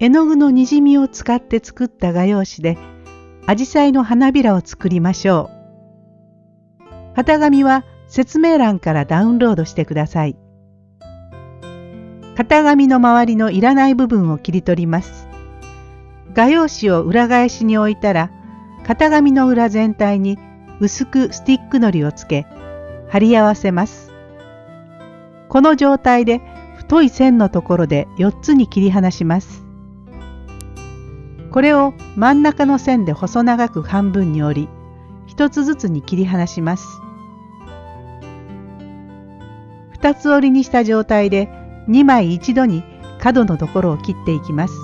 絵の具のにじみを使って作った画用紙で、アジサイの花びらを作りましょう。型紙は説明欄からダウンロードしてください。型紙の周りのいらない部分を切り取ります。画用紙を裏返しに置いたら、型紙の裏全体に薄くスティックのりをつけ、貼り合わせます。この状態で太い線のところで4つに切り離します。これを真ん中の線で細長く半分に折り、1つずつに切り離します。2つ折りにした状態で2枚一度に角のところを切っていきます。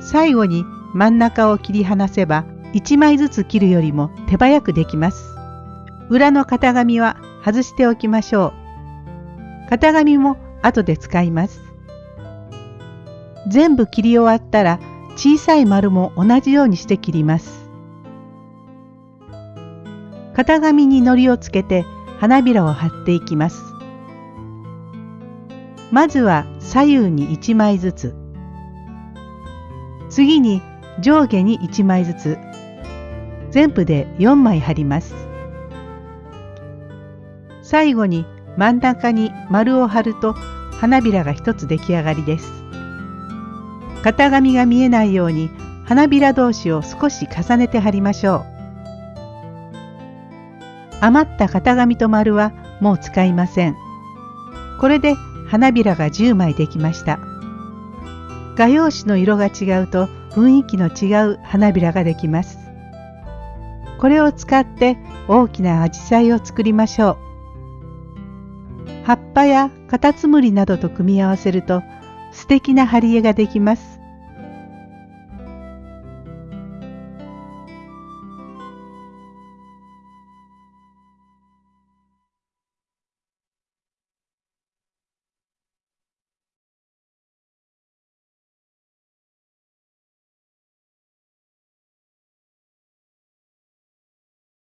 最後に真ん中を切り離せば1枚ずつ切るよりも手早くできます。裏の型紙は外しておきましょう。型紙も後で使います。全部切り終わったら小さい丸も同じようにして切ります。型紙に糊をつけて花びらを貼っていきます。まずは左右に1枚ずつ。次に上下に1枚ずつ。全部で4枚貼ります。最後に真ん中に丸を貼ると花びらが一つ出来上がりです。型紙が見えないように花びら同士を少し重ねて貼りましょう。余った型紙と丸はもう使いません。これで花びらが10枚できました。画用紙の色が違うと雰囲気の違う花びらができます。これを使って大きなアジサイを作りましょう。葉っぱやカタツムリなどと組み合わせると素敵な貼り絵ができます。